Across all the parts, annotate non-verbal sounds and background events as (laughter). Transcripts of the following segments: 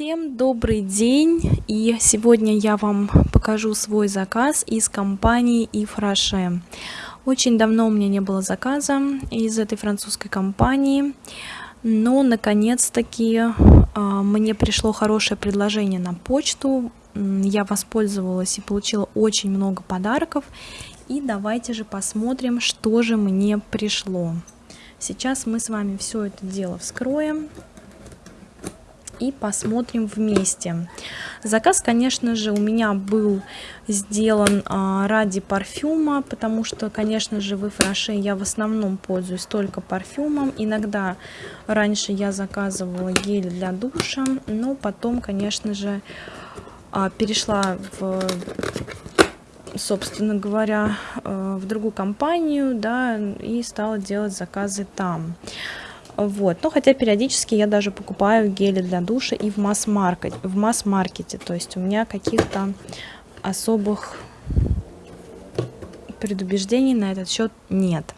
Всем добрый день! И сегодня я вам покажу свой заказ из компании Ифраше. Очень давно у меня не было заказа из этой французской компании, но наконец-таки а, мне пришло хорошее предложение на почту. Я воспользовалась и получила очень много подарков. И давайте же посмотрим, что же мне пришло. Сейчас мы с вами все это дело вскроем и посмотрим вместе. Заказ, конечно же, у меня был сделан а, ради парфюма, потому что, конечно же, в Фраше я в основном пользуюсь только парфюмом. Иногда раньше я заказывала гель для душа, но потом, конечно же, а, перешла в собственно говоря, а, в другую компанию, да, и стала делать заказы там. Вот. Но хотя периодически я даже покупаю гели для душа и в масс-маркете, в масс-маркете. То есть у меня каких-то особых предубеждений на этот счет нет.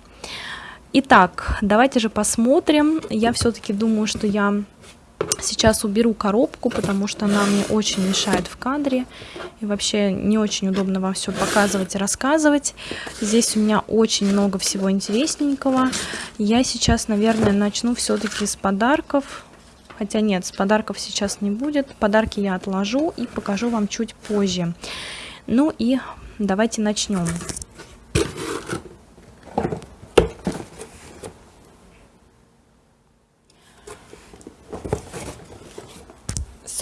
Итак, давайте же посмотрим. Я все-таки думаю, что я Сейчас уберу коробку, потому что она мне очень мешает в кадре. И вообще не очень удобно вам все показывать и рассказывать. Здесь у меня очень много всего интересненького. Я сейчас, наверное, начну все-таки с подарков. Хотя нет, с подарков сейчас не будет. Подарки я отложу и покажу вам чуть позже. Ну и давайте начнем.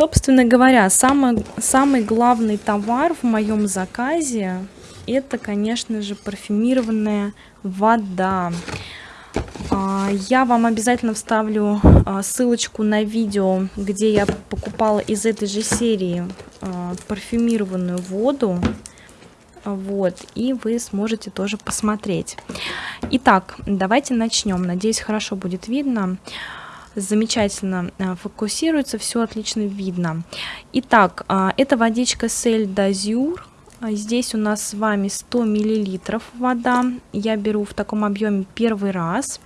Собственно говоря, самый, самый главный товар в моем заказе это, конечно же, парфюмированная вода. А, я вам обязательно вставлю а, ссылочку на видео, где я покупала из этой же серии а, парфюмированную воду. Вот, и вы сможете тоже посмотреть. Итак, давайте начнем. Надеюсь, хорошо будет видно замечательно э, фокусируется, все отлично видно. Итак, а, это водичка Сель Дазюр. Здесь у нас с вами 100 миллилитров вода. Я беру в таком объеме первый раз.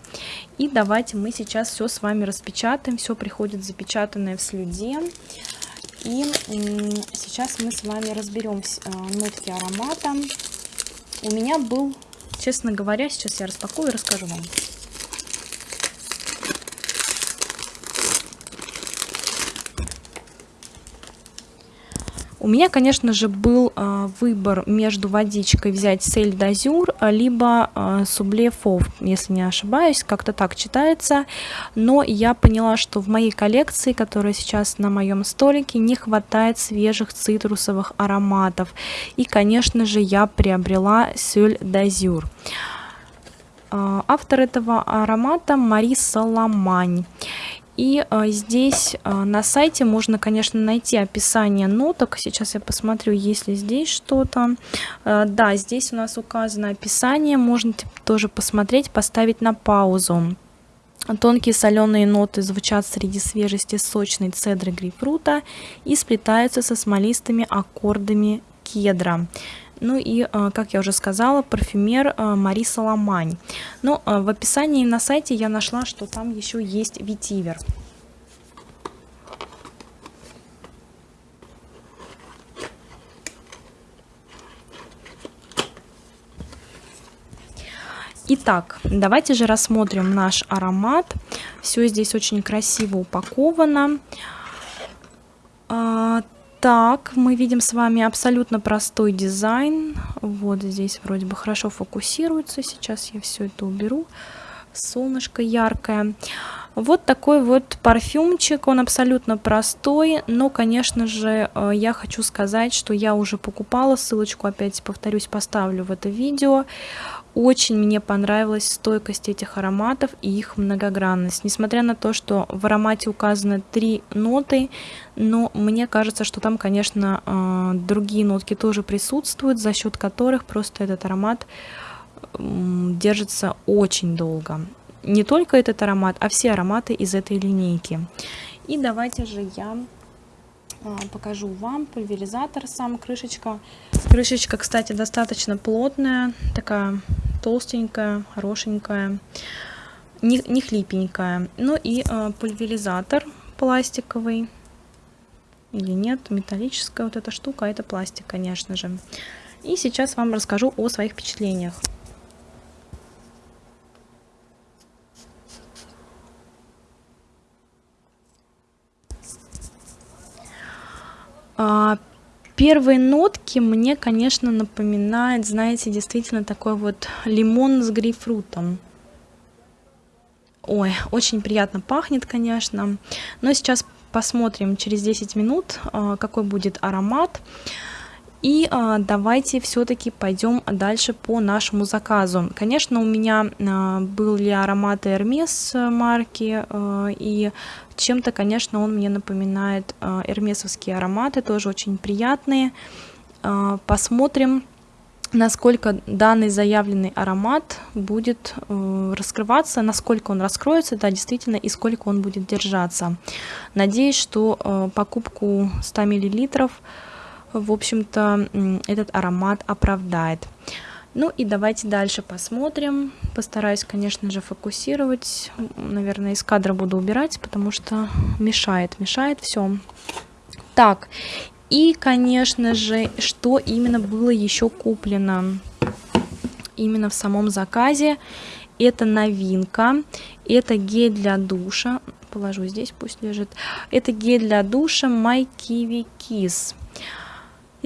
И давайте мы сейчас все с вами распечатаем. Все приходит запечатанное в слюде. И сейчас мы с вами разберем э, нотки аромата. У меня был, честно говоря, сейчас я распакую и расскажу вам. У меня, конечно же, был э, выбор между водичкой взять Сель Дазюр, либо э, Субле Фов, если не ошибаюсь, как-то так читается. Но я поняла, что в моей коллекции, которая сейчас на моем столике, не хватает свежих цитрусовых ароматов. И, конечно же, я приобрела Сель Дазюр. Автор этого аромата Мари Саламань. И а, здесь а, на сайте можно, конечно, найти описание ноток. Сейчас я посмотрю, есть ли здесь что-то. А, да, здесь у нас указано описание. Можно тоже посмотреть, поставить на паузу. Тонкие соленые ноты звучат среди свежести сочной цедры грейпфрута и сплетаются со смолистыми аккордами кедра. Ну и, а, как я уже сказала, парфюмер а, Мари Соломань. Но а, в описании на сайте я нашла, что там еще есть ветивер. Итак, давайте же рассмотрим наш аромат. Все здесь очень красиво упаковано. Так, мы видим с вами абсолютно простой дизайн. Вот здесь вроде бы хорошо фокусируется. Сейчас я все это уберу. Солнышко яркое. Вот такой вот парфюмчик, он абсолютно простой, но, конечно же, э, я хочу сказать, что я уже покупала, ссылочку опять повторюсь поставлю в это видео. Очень мне понравилась стойкость этих ароматов и их многогранность. Несмотря на то, что в аромате указаны три ноты, но мне кажется, что там, конечно, э, другие нотки тоже присутствуют, за счет которых просто этот аромат держится очень долго. Не только этот аромат, а все ароматы из этой линейки. И давайте же я покажу вам пульверизатор сам крышечка крышечка кстати достаточно плотная такая толстенькая хорошенькая не, не хлипенькая ну и э, пульверизатор пластиковый или нет, металлическая вот эта штука, а это пластик, конечно же. И сейчас вам расскажу о своих впечатлениях. Первые нотки мне, конечно, напоминают, знаете, действительно такой вот лимон с грейпфрутом. Ой, очень приятно пахнет, конечно. Но сейчас посмотрим через 10 минут, а, какой будет аромат. И а, давайте все-таки пойдем дальше по нашему заказу. Конечно, у меня а, были ароматы Hermes марки, а, и чем-то, конечно, он мне напоминает а, эрмесовские ароматы, тоже очень приятные. А, посмотрим, насколько данный заявленный аромат будет э, раскрываться, насколько он раскроется, да, действительно, и сколько он будет держаться. Надеюсь, что э, покупку 100 мл в общем-то, этот аромат оправдает. Ну и давайте дальше посмотрим. Постараюсь, конечно же, фокусировать. Наверное, из кадра буду убирать, потому что мешает, мешает все. Так, и, конечно же, что именно было еще куплено именно в самом заказе. Это новинка, это гель для душа. Положу здесь, пусть лежит. Это гель для душа My Kiwi Kiss.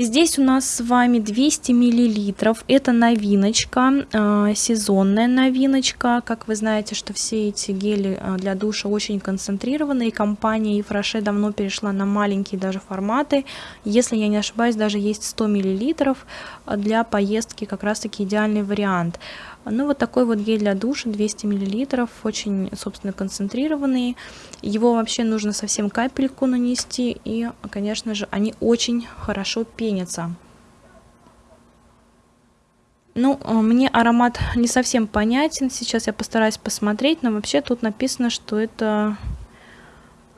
Здесь у нас с вами 200 миллилитров. Это новиночка, э, сезонная новиночка. Как вы знаете, что все эти гели э, для душа очень концентрированные. Компания Ефраше давно перешла на маленькие даже форматы. Если я не ошибаюсь, даже есть 100 миллилитров для поездки как раз таки идеальный вариант. Ну, вот такой вот гель для душа, 200 мл, очень, собственно, концентрированный. Его вообще нужно совсем капельку нанести, и, конечно же, они очень хорошо пенятся. Ну, а, мне аромат не совсем понятен, сейчас я постараюсь посмотреть, но вообще тут написано, что это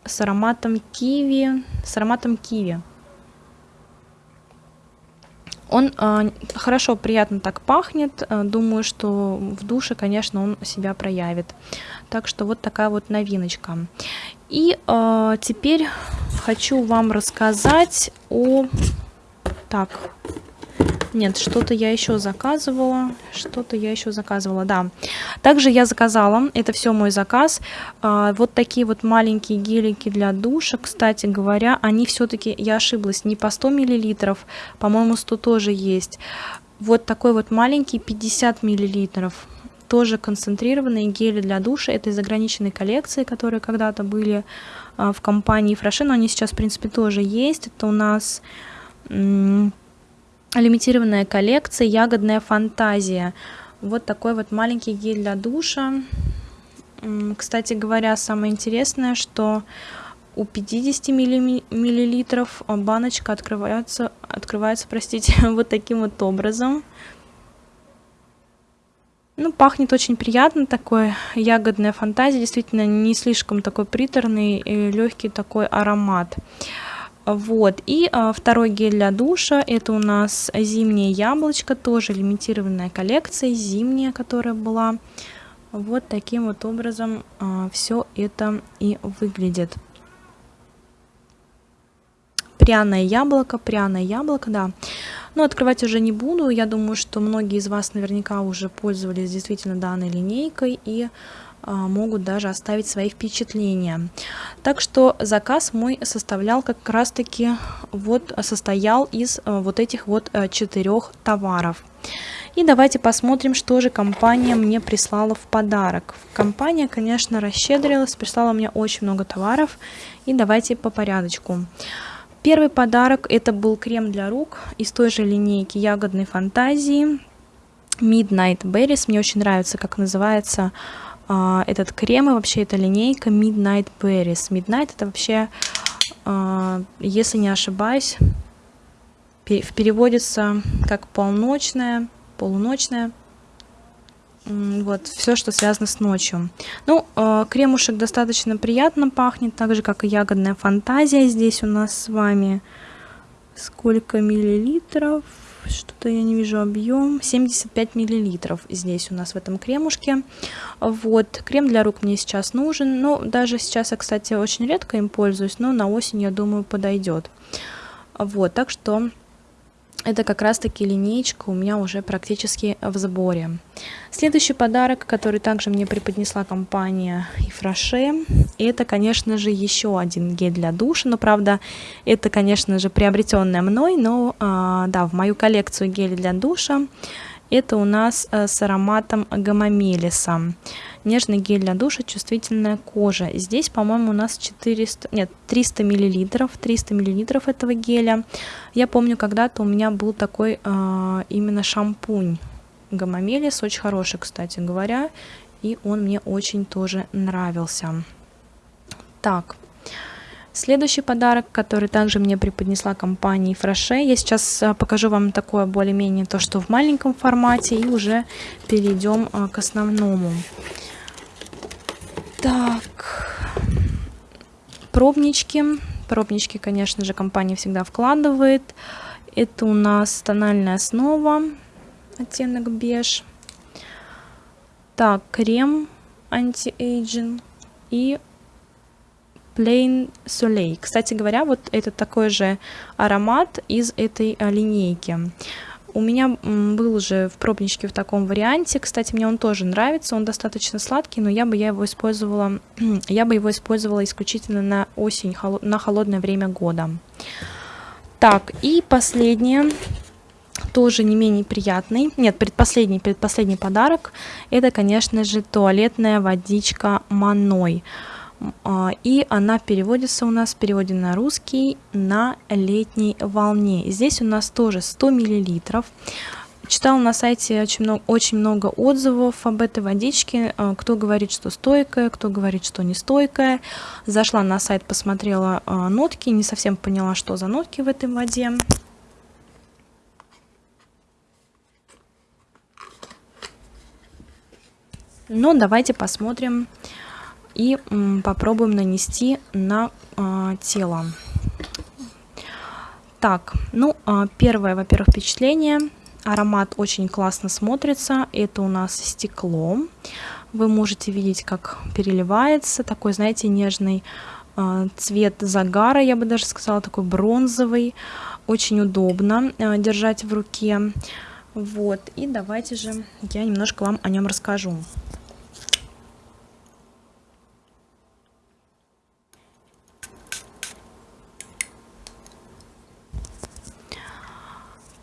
с ароматом киви, с ароматом киви. Он э, хорошо, приятно так пахнет. Э, думаю, что в душе, конечно, он себя проявит. Так что вот такая вот новиночка. И э, теперь хочу вам рассказать о... Так, нет, что-то я еще заказывала. Что-то я еще заказывала, да. Также я заказала, это все мой заказ, а, вот такие вот маленькие гелики для душа. Кстати говоря, они все-таки, я ошиблась, не по 100 миллилитров, по-моему 100 тоже есть. Вот такой вот маленький 50 миллилитров тоже концентрированные гели для душа. Это из ограниченной коллекции, которые когда-то были а, в компании Фраше, но они сейчас, в принципе, тоже есть. Это у нас лимитированная коллекция «Ягодная фантазия». Вот такой вот маленький гель для душа. Кстати говоря, самое интересное, что у 50 миллилитров баночка открывается, открывается, простите, (laughs) вот таким вот образом. Ну, пахнет очень приятно, такой ягодная фантазия, действительно не слишком такой приторный и легкий такой аромат. Вот, и а, второй гель для душа, это у нас зимнее яблочко, тоже лимитированная коллекция, зимняя, которая была. Вот таким вот образом а, все это и выглядит. Пряное яблоко, пряное яблоко, да. Но открывать уже не буду, я думаю, что многие из вас наверняка уже пользовались действительно данной линейкой и могут даже оставить свои впечатления. Так что заказ мой составлял как раз таки вот состоял из а, вот этих вот а, четырех товаров. И давайте посмотрим, что же компания мне прислала в подарок. Компания, конечно, расщедрилась, прислала мне очень много товаров. И давайте по порядочку. Первый подарок это был крем для рук из той же линейки ягодной фантазии Midnight Berries. Мне очень нравится, как называется а, этот крем и вообще эта линейка Midnight Berries. Midnight это вообще, а, если не ошибаюсь, переводится как полночная, полуночная. Вот, все, что связано с ночью. Ну, э, кремушек достаточно приятно пахнет, так же, как и ягодная фантазия. Здесь у нас с вами сколько миллилитров? Что-то я не вижу объем, 75 миллилитров здесь у нас в этом кремушке. Вот, крем для рук мне сейчас нужен, но даже сейчас я, кстати, очень редко им пользуюсь, но на осень, я думаю, подойдет. Вот, так что это как раз-таки линейка у меня уже практически в сборе. Следующий подарок, который также мне преподнесла компания Ифраше, это, конечно же, еще один гель для душа, но, правда, это, конечно же, приобретенное мной, но, а, да, в мою коллекцию гелей для душа это у нас а, с ароматом гамамелиса. Нежный гель для душа, чувствительная кожа. Здесь, по-моему, у нас 400, нет, 300 миллилитров, 300 миллилитров этого геля. Я помню, когда-то у меня был такой э, именно шампунь гамамелис, очень хороший, кстати говоря, и он мне очень тоже нравился. Так, Следующий подарок, который также мне преподнесла компания Фраше, я сейчас а, покажу вам такое более-менее то, что в маленьком формате, и уже перейдем а, к основному. Так, пробнички. Пробнички, конечно же, компания всегда вкладывает. Это у нас тональная основа, оттенок беж. Так, крем anti-aging и Plein Soleil. Кстати говоря, вот это такой же аромат из этой а, линейки. У меня был уже в пробничке в таком варианте. Кстати, мне он тоже нравится. Он достаточно сладкий, но я бы я его использовала, (clears throat) я бы его использовала исключительно на осень, на холодное время года. Так, и последнее, тоже не менее приятный, нет, предпоследний, предпоследний подарок, это, конечно же, туалетная водичка Маной. А, и она переводится у нас в переводе на русский на летней волне. Здесь у нас тоже 100 миллилитров. Читала на сайте очень много, очень много отзывов об этой водичке. А, кто говорит, что стойкая, кто говорит, что не стойкая. Зашла на сайт, посмотрела а, нотки, не совсем поняла, что за нотки в этой воде. Но давайте посмотрим, и попробуем нанести на а, тело. Так, ну, а, первое, во-первых, впечатление. Аромат очень классно смотрится. Это у нас стекло. Вы можете видеть, как переливается. Такой, знаете, нежный а, цвет загара, я бы даже сказала, такой бронзовый. Очень удобно держать в руке. Вот, и давайте же я немножко вам о нем расскажу.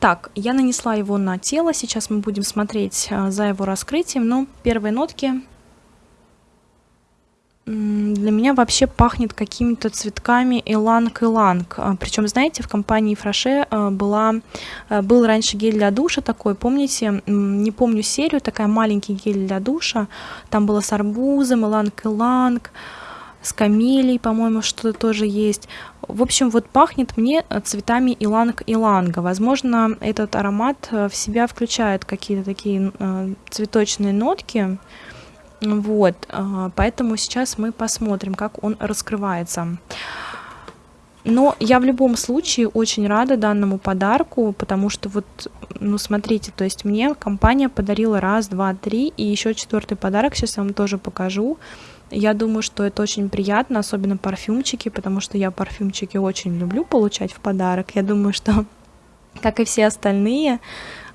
Так, я нанесла его на тело, сейчас мы будем смотреть а, за его раскрытием, но первые нотки для меня вообще пахнет какими-то цветками иланг-иланг. А, Причем, знаете, в компании Фраше а, была, был раньше гель для душа такой, помните, не помню серию, такая маленький гель для душа, там было с арбузом, иланг-иланг, с камелей, по-моему, что-то тоже есть. В общем, вот пахнет мне э, цветами иланг-иланга. Возможно, этот аромат э, в себя включает какие-то такие э, цветочные нотки. Вот, поэтому сейчас мы посмотрим, как он раскрывается. Но я в любом случае очень рада данному подарку, потому что вот, ну смотрите, то есть мне компания подарила раз, два, три, и еще четвертый подарок, сейчас я вам тоже покажу. Я думаю, что это очень приятно, особенно парфюмчики, потому что я парфюмчики очень люблю получать в подарок. Я думаю, что, (laughs) как и все остальные,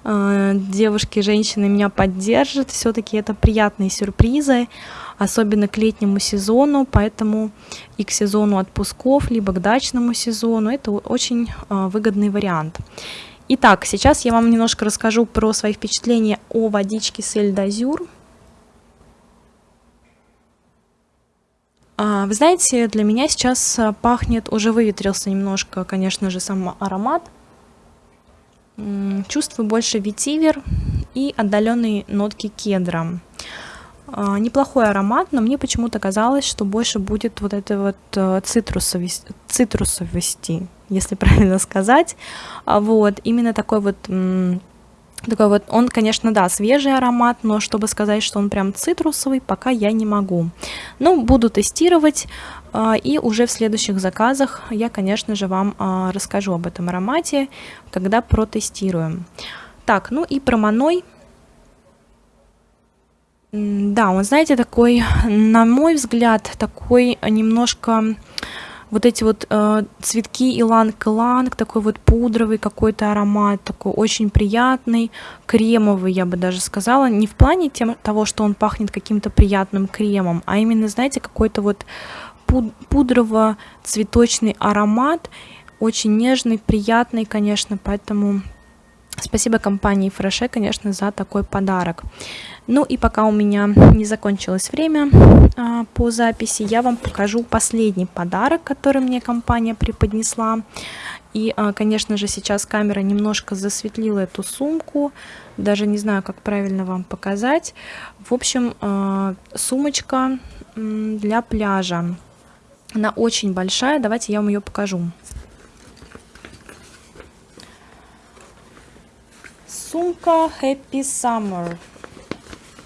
э, девушки, женщины меня поддержат. Все-таки это приятные сюрпризы, особенно к летнему сезону, поэтому и к сезону отпусков, либо к дачному сезону это очень э, выгодный вариант. Итак, сейчас я вам немножко расскажу про свои впечатления о водичке с Эльдазюр. Вы знаете, для меня сейчас а, пахнет, уже выветрился немножко, конечно же, сам аромат. Чувствую больше ветивер и отдаленные нотки кедра. А, неплохой аромат, но мне почему-то казалось, что больше будет вот этой вот цитрусовости, цитрусовости если (laughs) правильно сказать. Вот, именно такой вот Такой вот, он, конечно, да, свежий аромат, но чтобы сказать, что он прям цитрусовый, пока я не могу. Но буду тестировать, а, и уже в следующих заказах я, конечно же, вам а, расскажу об этом аромате, когда протестируем. Так, ну и про Маной. Да, он, знаете, такой, на мой взгляд, такой немножко вот эти вот э, цветки иланг-иланг, такой вот пудровый какой-то аромат, такой очень приятный, кремовый, я бы даже сказала, не в плане тем, того, что он пахнет каким-то приятным кремом, а именно, знаете, какой-то вот пуд пудрово-цветочный аромат, очень нежный, приятный, конечно, поэтому спасибо компании Фреше, конечно, за такой подарок. Ну и пока у меня не закончилось время а, по записи, я вам покажу последний подарок, который мне компания преподнесла. И, а, конечно же, сейчас камера немножко засветлила эту сумку, даже не знаю, как правильно вам показать. В общем, а, сумочка для пляжа. Она очень большая, давайте я вам ее покажу. Сумка Happy Summer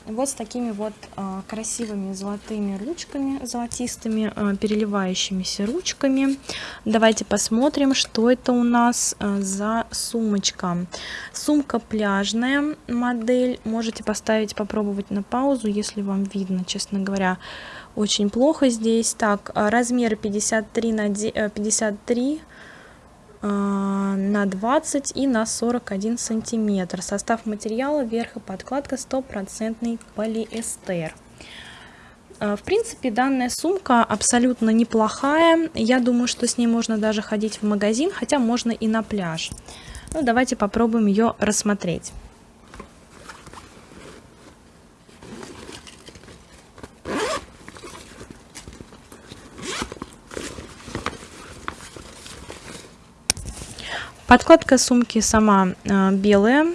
вот с такими вот э, красивыми золотыми ручками, золотистыми, э, переливающимися ручками. Давайте посмотрим, что это у нас э, за сумочка. Сумка пляжная модель. Можете поставить, попробовать на паузу, если вам видно, честно говоря. Очень плохо здесь. Так, размер 53 на 53 а, на 20 и на 41 сантиметр. Состав материала верх и подкладка стопроцентный полиэстер. А, в принципе, данная сумка абсолютно неплохая. Я думаю, что с ней можно даже ходить в магазин, хотя можно и на пляж. Ну, давайте попробуем ее рассмотреть. Подкладка сумки сама э, белая,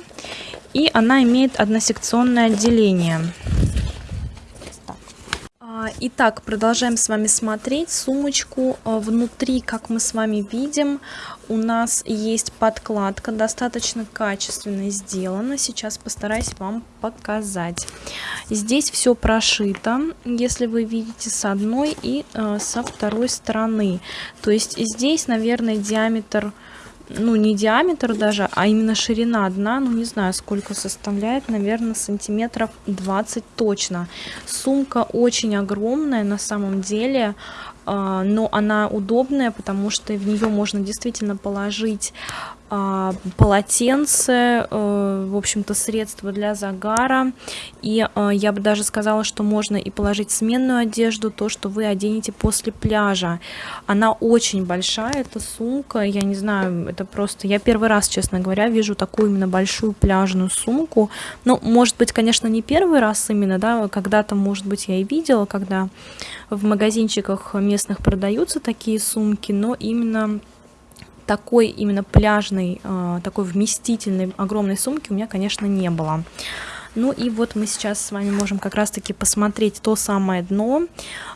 и она имеет односекционное отделение. А, итак, продолжаем с вами смотреть сумочку. А, внутри, как мы с вами видим, у нас есть подкладка, достаточно качественно сделана. Сейчас постараюсь вам показать. Здесь все прошито, если вы видите, с одной и со второй стороны. То есть здесь, наверное, диаметр ну, не диаметр даже, а именно ширина дна, ну, не знаю, сколько составляет, наверное, сантиметров 20 точно. Сумка очень огромная на самом деле, а, но она удобная, потому что в нее можно действительно положить полотенце, э, в общем-то, средства для загара. И э, я бы даже сказала, что можно и положить сменную одежду, то, что вы оденете после пляжа. Она очень большая, эта сумка, я не знаю, это просто... Я первый раз, честно говоря, вижу такую именно большую пляжную сумку. Ну, может быть, конечно, не первый раз именно, да, когда-то, может быть, я и видела, когда в магазинчиках местных продаются такие сумки, но именно такой именно пляжной, а, такой вместительной огромной сумки у меня, конечно, не было. Ну и вот мы сейчас с вами можем как раз-таки посмотреть то самое дно.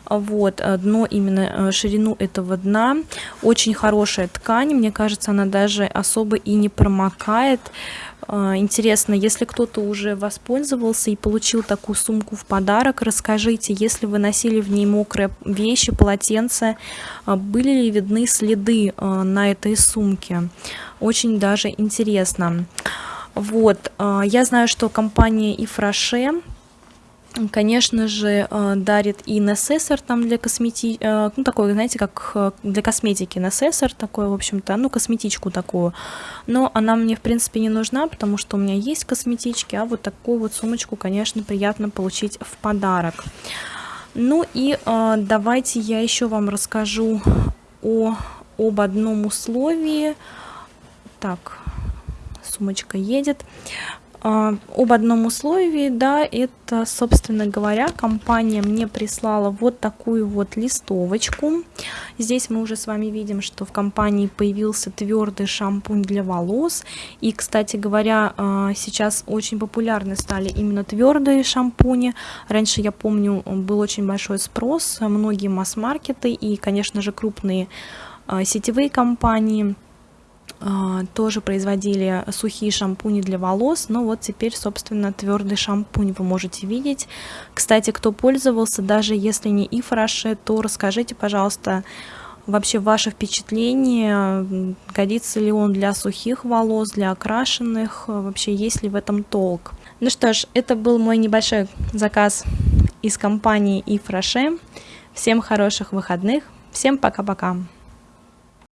Вот, э, дно, именно э, ширину этого дна. Очень хорошая ткань, мне кажется, она даже особо и не промокает. Э, интересно, если кто-то уже воспользовался и получил такую сумку в подарок, расскажите, если вы носили в ней мокрые вещи, полотенца, были ли видны следы на этой сумке? Очень даже интересно. Вот, а, я знаю, что компания Ифраше, конечно же, а, дарит и насессор там для косметики, а, ну, такой, знаете, как для косметики насессор такой, в общем-то, ну, косметичку такую. Но она мне, в принципе, не нужна, потому что у меня есть косметички, а вот такую вот сумочку, конечно, приятно получить в подарок. Ну и давайте я еще вам расскажу о, об одном условии. Так, сумочка едет. А, об одном условии, да, это, собственно говоря, компания мне прислала вот такую вот листовочку. Здесь мы уже с вами видим, что в компании появился твердый шампунь для волос. И, кстати говоря, а, сейчас очень популярны стали именно твердые шампуни. Раньше, я помню, был очень большой спрос, многие масс-маркеты и, конечно же, крупные а, сетевые компании тоже производили сухие шампуни для волос, но вот теперь, собственно, твердый шампунь вы можете видеть. Кстати, кто пользовался, даже если не Ифраше, то расскажите, пожалуйста, вообще ваше впечатление, годится ли он для сухих волос, для окрашенных, вообще есть ли в этом толк. Ну что ж, это был мой небольшой заказ из компании Ифраше. Всем хороших выходных, всем пока-пока.